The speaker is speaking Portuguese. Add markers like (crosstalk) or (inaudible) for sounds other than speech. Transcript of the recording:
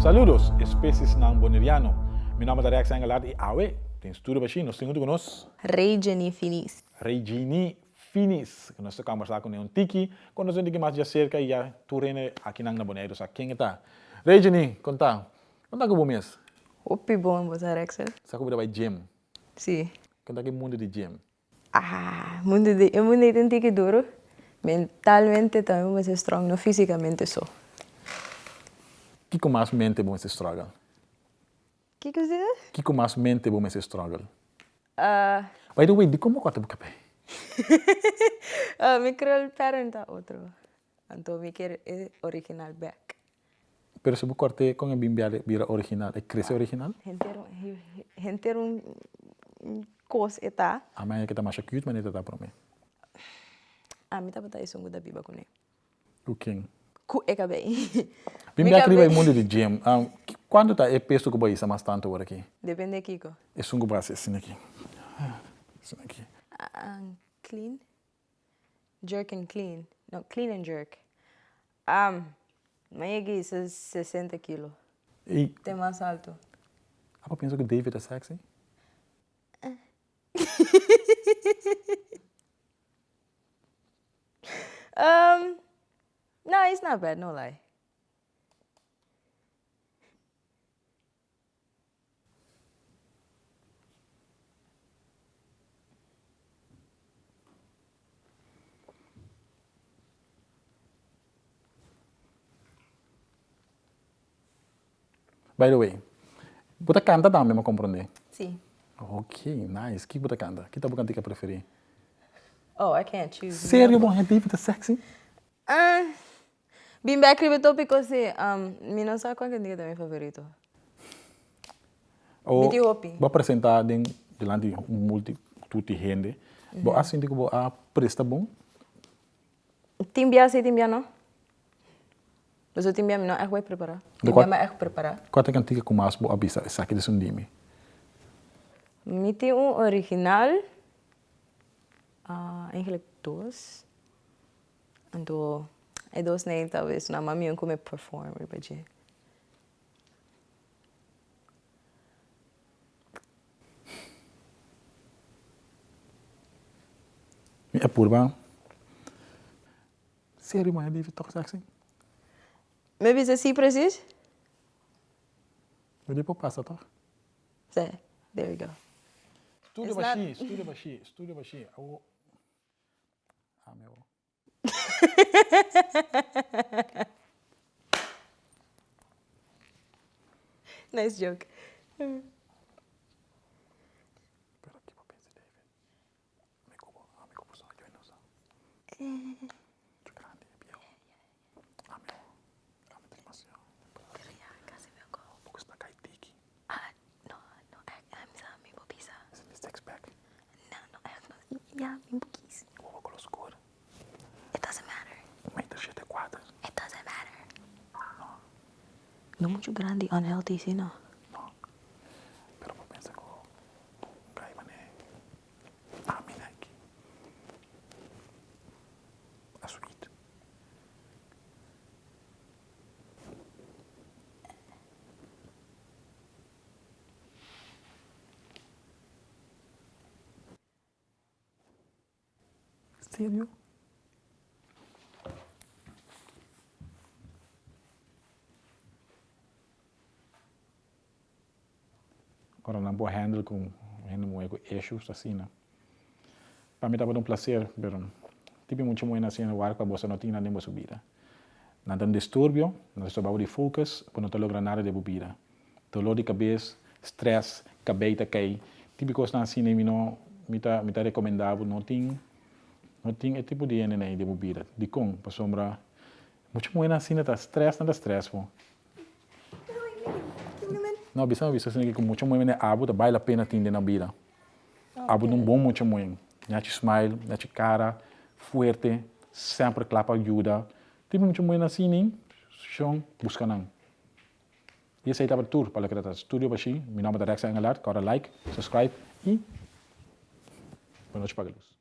Saludos, especies ng Boneriano. Mi nome é Rex Angelar e Awe. Tem estudo baixinho, nós temos conosco Regine Finis. Regini Finis, que nós estamos conversando com um tiki, quando nós temos mais de cerca e já turene aqui na Bonero, sa quem está? Regini, conta. Conta com o mês. Opi bom, você Rexel? Sa ko vai gym. Sim. Conta que mundo de gym. Ah, mundo de, eu mundo de tique duro. Mentalmente também você strong, não fisicamente só. Que com mais mente bom esse struggle? Que que você Que com mais mente bom esse struggle? Ah, By the way, di como kota buka pe? ah, mi creo el parent a otro. Então, mi quer é original back. Pero se corte con el bimbiale vira original, e cresce original? Gente, um, um coisa eta. A mãe que tá mais cute, mas não tá para mim. Ah, mi tá botando isso da biba com ele. O quem? Ku é cabei. Bimbiale (laughs) que vai mundo de gym. Um, quando tá é peso que vai isso mais tanto agora aqui? Depende de Kiko. É sungo braço assim aqui. Assim aqui. Ah, clean? Jerk and clean. No, clean and jerk. Um, is 60 kilo. E Tem mais alto. apa pensa que David é sexy? (laughs) Um, no, it's not bad, no lie. By the way, buta canta também, me compreender. See. Ok, nice. Que buta canta? Que tá bucante que preferi? Oh, I can't choose. Sério, bom, é David é sexy? Ah, Vim back with topic um, mi não sabe qual é que favorito. Oh, Miti hopi. Vou apresentar den delante multi tutti gente. Uhum. Bo assim digo a. Timbia se timbia não. Mas eu timbia não é que preparar. Timbia que preparar. Quanto cantiga com mais bo abisa essa que desun dimi. Original. Uh, eigenlijk ai do talvez na mamion como perform ribaje mi apurba série maar die toch zeg sing maybe ze zie precies Me die pop passa toch Zé, there we go. Tudo baixinho, tudo baixinho, tudo baixinho. Ah, meu. (laughs) Nice joke. (laughs) Pero Don't you grandi unhealthy, sì no? No, però pensa che Gaimane Aminaki ha subito. Stiamo Agora não vou handle com handle issues assim, né? Para mim estava um prazer, pero tipo muito muito assim no ar com a bolsa não tinha nem subida. Não tem distúrbio, não estou de focus, para não lograr nada de bebida. Dolor de cabeça, stress, cabeça cai, tipo coisa assim, nem não me tá me tá recomendável, não tem não tem esse tipo de NNA de bebida. De com, para sombra, muito muito assim, tá stress, não tá stress, pô. Não, bisa não bisa assim que muito muito abu tá vale a pena ter na vida. Abu num bom muito muito. Nhate smile, nhate cara, fuerte, sempre clapa ajuda. Tipo muito muito assim, nem chão busca não. E esse aí estava tour para o Studio Bashi. Meu nome é Rex Engelard. Cara like, subscribe e boa noite para a luz.